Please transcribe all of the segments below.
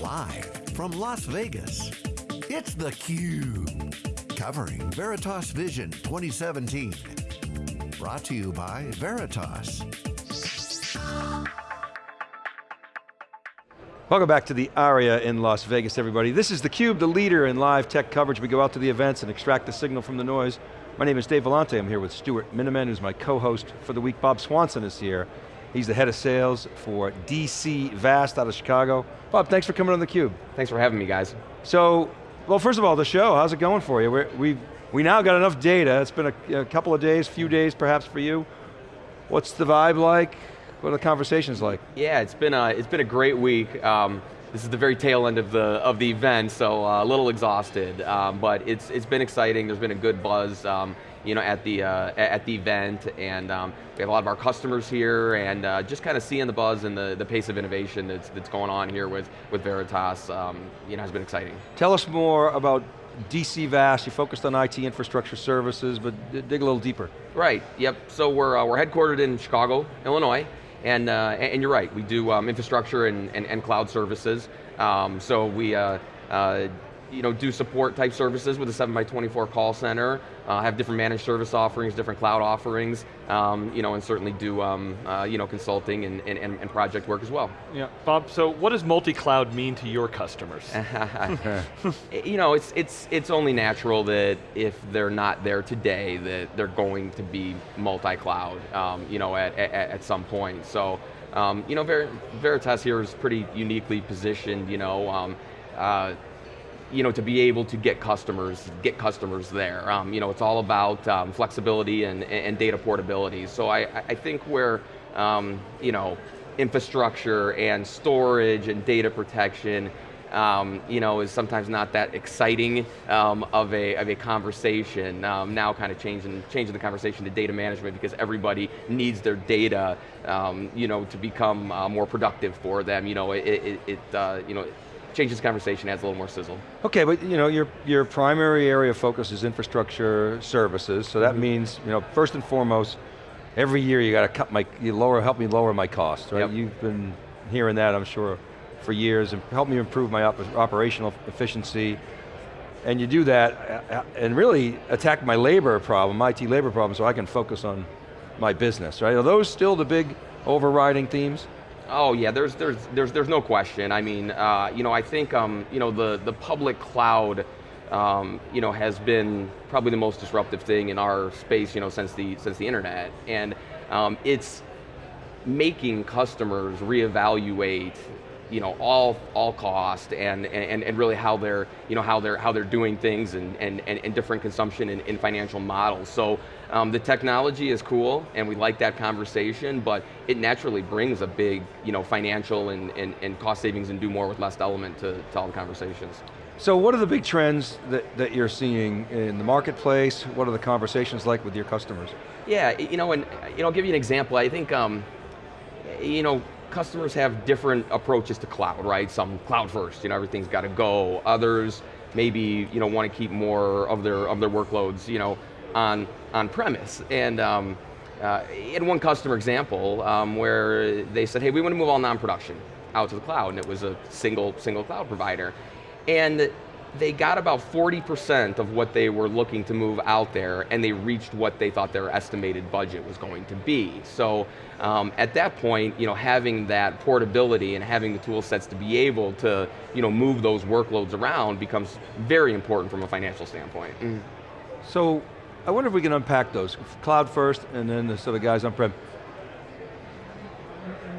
Live from Las Vegas, it's theCUBE. Covering Veritas Vision 2017. Brought to you by Veritas. Welcome back to the ARIA in Las Vegas, everybody. This is theCUBE, the leader in live tech coverage. We go out to the events and extract the signal from the noise. My name is Dave Vellante, I'm here with Stuart Miniman, who's my co-host for the week. Bob Swanson is here. He's the head of sales for DC Vast out of Chicago. Bob, thanks for coming on theCUBE. Thanks for having me, guys. So, well, first of all, the show, how's it going for you? We're, we we now got enough data. It's been a, a couple of days, few days perhaps for you. What's the vibe like? What are the conversations like? Yeah, it's been a, it's been a great week. Um, this is the very tail end of the of the event, so uh, a little exhausted, um, but it's it's been exciting. There's been a good buzz. Um, you know, at the, uh, at the event, and um, we have a lot of our customers here, and uh, just kind of seeing the buzz and the, the pace of innovation that's, that's going on here with, with Veritas, um, you know, has been exciting. Tell us more about DC Vast, you focused on IT infrastructure services, but dig a little deeper. Right, yep, so we're, uh, we're headquartered in Chicago, Illinois, and, uh, and you're right, we do um, infrastructure and, and, and, cloud services. Um, so we uh, uh you know, do support type services with a 7 by 24 call center, uh, have different managed service offerings, different cloud offerings, um, you know, and certainly do um, uh, you know, consulting and, and, and, project work as well. Yeah, Bob, so what does multi-cloud mean to your customers? you know, it's, it's, it's only natural that if they're not there today, that they're going to be multi-cloud, um, you know, at, at, at, some point. So, um, you know, Ver Veritas here is pretty uniquely positioned, you know, um, uh, you know, to be able to get customers, get customers there. Um, you know, it's all about um, flexibility and, and data portability. So I, I think where, um, you know, infrastructure and storage and data protection, um, you know, is sometimes not that exciting um, of, a, of a conversation. Um, now kind of changing, changing the conversation to data management because everybody needs their data, you know, to become uh, more productive for them. You know, it, it, it uh, you know, changes the conversation, adds a little more sizzle. Okay, but you know, your, your primary area of focus is infrastructure services, so that mm -hmm. means, you know, first and foremost, every year you got to cut my, you lower, help me lower my costs, right? Yep. You've been hearing that, I'm sure, for years, and help me improve my op operational efficiency, and you do that, and really attack my labor problem, my IT labor problem, so I can focus on my business, right? Are those still the big overriding themes? Oh yeah, there's there's there's there's no question. I mean, uh, you know, I think um, you know the the public cloud, um, you know, has been probably the most disruptive thing in our space, you know, since the since the internet, and um, it's making customers reevaluate you know, all, all cost and, and, and really how they're, you know, how they're, how they're doing things and, and, and, different consumption and, and financial models. So um, the technology is cool and we like that conversation, but it naturally brings a big you know, financial and, and, and cost savings and do more with less element to, to all the conversations. So what are the big trends that, that you're seeing in the marketplace? What are the conversations like with your customers? Yeah, you know, and you know, I'll give you an example. I think, um, you know, customers have different approaches to cloud, right? Some cloud first, you know, everything's got to go. Others maybe, you know, want to keep more of their of their workloads, you know, on on premise. And um, uh, in one customer example, um, where they said, hey, we want to move all non-production out to the cloud, and it was a single single cloud provider, and they got about 40% of what they were looking to move out there and they reached what they thought their estimated budget was going to be. So um, at that point, you know, having that portability and having the tool sets to be able to you know, move those workloads around becomes very important from a financial standpoint. Mm. So I wonder if we can unpack those. Cloud first and then the sort of guys on-prem.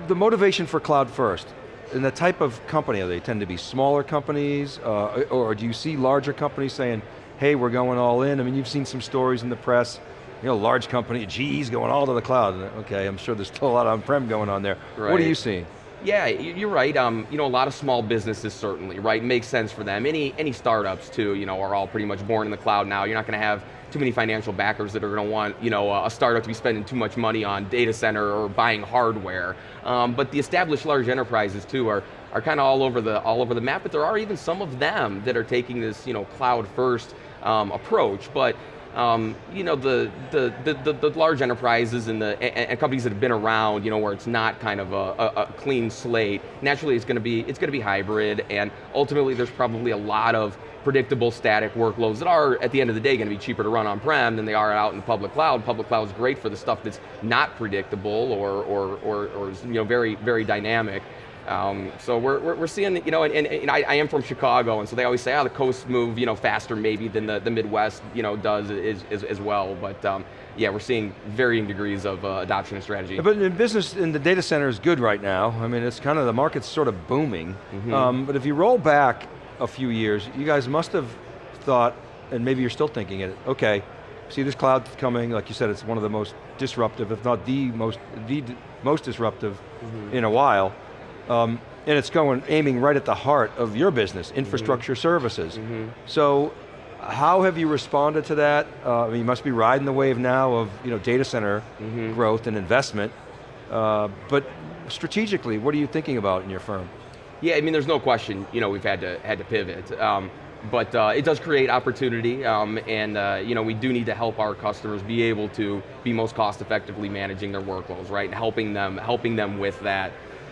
The motivation for cloud first, and the type of company, are they tend to be smaller companies, uh, or do you see larger companies saying, hey, we're going all in? I mean, you've seen some stories in the press, you know, large company, geez, going all to the cloud. Okay, I'm sure there's still a lot of on-prem going on there. Right. What are you seeing? Yeah, you're right. Um, you know, a lot of small businesses certainly, right? Makes sense for them. Any any startups too, you know, are all pretty much born in the cloud now. You're not going to have too many financial backers that are going to want you know, a startup to be spending too much money on data center or buying hardware. Um, but the established large enterprises too are, are kind of all over the all over the map, but there are even some of them that are taking this you know, cloud first um, approach. But um, you know, the, the, the, the, large enterprises and the and, and companies that have been around, you know, where it's not kind of a, a, a clean slate, naturally it's going to be, it's going to be hybrid, and ultimately there's probably a lot of predictable static workloads that are, at the end of the day, going to be cheaper to run on-prem than they are out in the public cloud. Public cloud is great for the stuff that's not predictable or, or, or, or you know, very, very dynamic. Um, so we're, we're, we're, seeing, you know, and, and, and I, I, am from Chicago, and so they always say, oh, the coasts move, you know, faster maybe than the, the Midwest, you know, does as, as, as well, but um, yeah, we're seeing varying degrees of uh, adoption and strategy. But in business, in the data center is good right now. I mean, it's kind of, the market's sort of booming. Mm -hmm. um, but if you roll back a few years, you guys must have thought, and maybe you're still thinking it, okay, see this cloud coming, like you said, it's one of the most disruptive, if not the most, the most disruptive mm -hmm. in a while. Um, and it's going, aiming right at the heart of your business, infrastructure mm -hmm. services. Mm -hmm. So, how have you responded to that? Uh, you must be riding the wave now of you know, data center mm -hmm. growth and investment, uh, but strategically, what are you thinking about in your firm? Yeah, I mean, there's no question, you know, we've had to, had to pivot. Um, but uh, it does create opportunity, um, and uh, you know, we do need to help our customers be able to be most cost effectively managing their workloads, right? And helping them, helping them with that.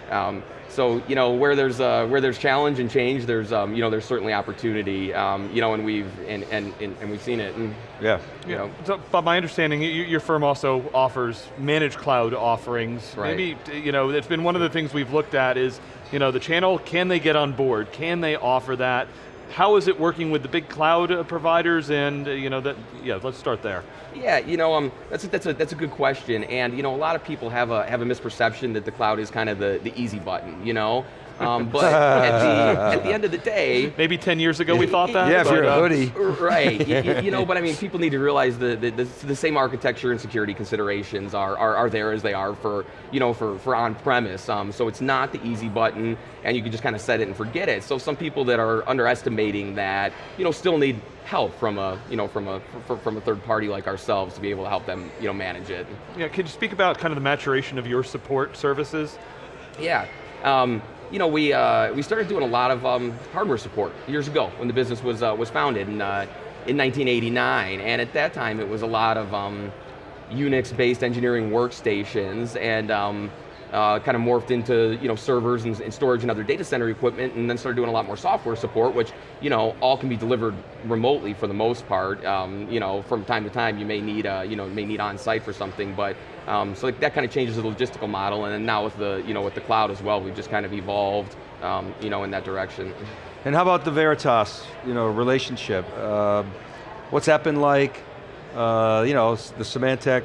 Um, so you know where there's uh, where there's challenge and change, there's um, you know there's certainly opportunity. Um, you know, and we've and, and and we've seen it. And, yeah. You yeah. Know. So, but my understanding, your firm also offers managed cloud offerings. Right. Maybe you know it's been one of the things we've looked at is you know the channel. Can they get on board? Can they offer that? How is it working with the big cloud uh, providers? And uh, you know that yeah, let's start there. Yeah, you know, um, that's a, that's a that's a good question, and you know, a lot of people have a have a misperception that the cloud is kind of the the easy button. You know, um, but at, the, at the end of the day... Maybe 10 years ago we thought that? Yeah, if you're a uh, hoodie. Right, you, you, know, but I mean, people need to realize the, the, the, the, same architecture and security considerations are, are, are there as they are for, you know, for, for on-premise. Um, so it's not the easy button, and you can just kind of set it and forget it. So some people that are underestimating that, you know, still need help from a you know from a from a third party like ourselves to be able to help them you know manage it. Yeah, can you speak about kind of the maturation of your support services? Yeah, um, you know, we, uh, we started doing a lot of um, hardware support years ago when the business was, uh, was founded in, uh, in 1989. And at that time, it was a lot of um, Unix-based engineering workstations and um, uh, kind of morphed into you know, servers and, and, storage and other data center equipment and then started doing a lot more software support, which you know, all can be delivered remotely for the most part. Um, you know, from time to time you may need, uh, you know, may need on-site for something, but um, so that kind of changes the logistical model and then now with the, you know, with the cloud as well, we've just kind of evolved um, you know, in that direction. And how about the Veritas you know, relationship? Uh, what's that been like? Uh, you know, the Symantec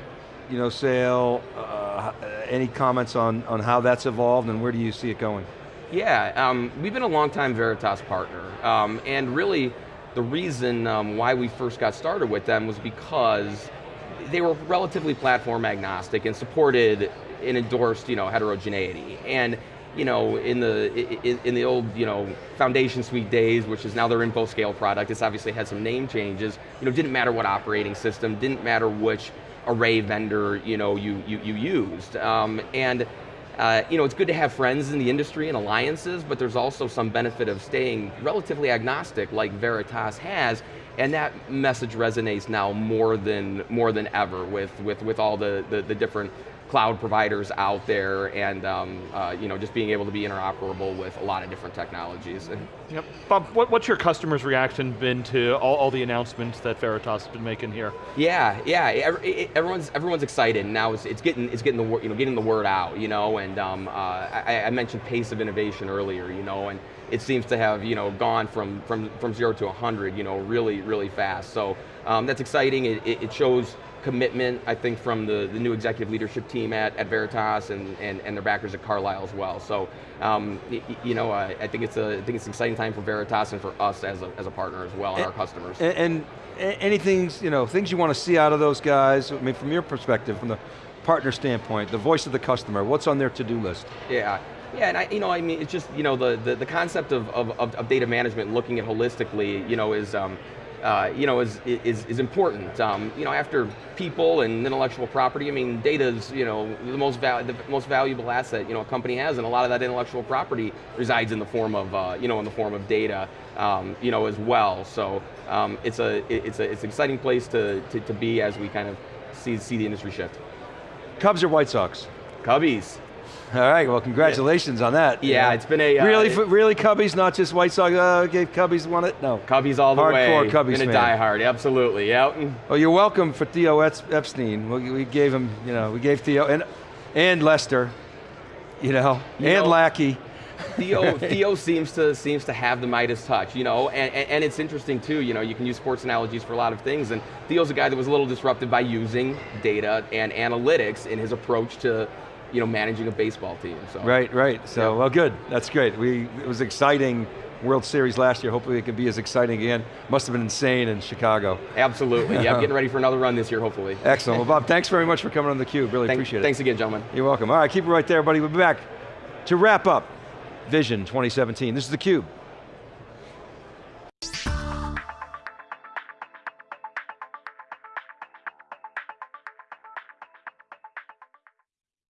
you know, sale, uh, any comments on, on how that's evolved and where do you see it going? Yeah, um, we've been a long time Veritas partner, um, and really the reason um, why we first got started with them was because they were relatively platform agnostic and supported and endorsed you know, heterogeneity. And you know, in the in, in, the old, you know, Foundation Suite days, which is now their InfoScale product, it's obviously had some name changes. You know, didn't matter what operating system, didn't matter which array vendor you know you you, you used, um, and. Uh, you know, it's good to have friends in the industry and alliances, but there's also some benefit of staying relatively agnostic like Veritas has, and that message resonates now more than more than ever with with with all the the, the different cloud providers out there and um, uh, you know, just being able to be interoperable with a lot of different technologies. Yep. Bob, what, what's your customers' reaction been to all, all, the announcements that Veritas has been making here? Yeah, yeah, everyone's everyone's excited. Now it's, it's getting it's getting the you know getting the word out, you know, and um, uh, I, I mentioned pace of innovation earlier, you know, and it seems to have you know gone from from from zero to 100, you know, really really fast. So um, that's exciting. It, it, it shows commitment, I think, from the, the new executive leadership team at, at Veritas and, and, and their backers at Carlyle as well. So, um, you know, I, I, think it's a, I think it's an exciting time for Veritas and for us as a, as a partner as well, and, and our customers. And, and anything, you know, things you want to see out of those guys, I mean, from your perspective, from the partner standpoint, the voice of the customer, what's on their to-do list? Yeah, yeah, and I, you know, I mean, it's just, you know, the, the, the concept of, of, of, data management, looking at holistically, you know, is, um, uh, you know, is, is, is important. Um, you know, after people and intellectual property, I mean, data is, you know, the most, val the most valuable asset, you know, a company has, and a lot of that intellectual property resides in the form of, uh, you know, in the form of data, um, you know, as well. So um, it's, a, it's, a, it's an exciting place to, to, to be as we kind of see, see the industry shift. Cubs or White Sox? Cubbies. All right, well congratulations on that. Yeah, it's been a, uh, really, it- really Cubbies, not just White Sox. Uh, gave Cubbies won it. No. Cubbies all the Hardcore way. Cubbies Been a fan. diehard, absolutely. Yep. Well, you're welcome for Theo Epstein. We, we gave him, you know, we gave Theo and and Lester, you know, You and know- Lackey. Theo, Theo seems to seems to have the Midas touch, you know, and, and, and it's interesting too, you know, you can use sports analogies for a lot of things, and Theo's a guy that was a little disrupted by using data and analytics in his approach to, you know, managing a baseball team. So Right, right. So, Yeah. well, good. That's great. We it was exciting World Series last year. Hopefully, it can be as exciting again. Must have been insane in Chicago. Absolutely, yeah, getting ready for another run this year, hopefully. Excellent. Well, Bob, thanks very much for coming on the Cube. Really appreciate it. Thanks again, gentlemen. You're welcome. All right, keep it right there, buddy. We'll be back to wrap up Vision 2017. This is theCUBE.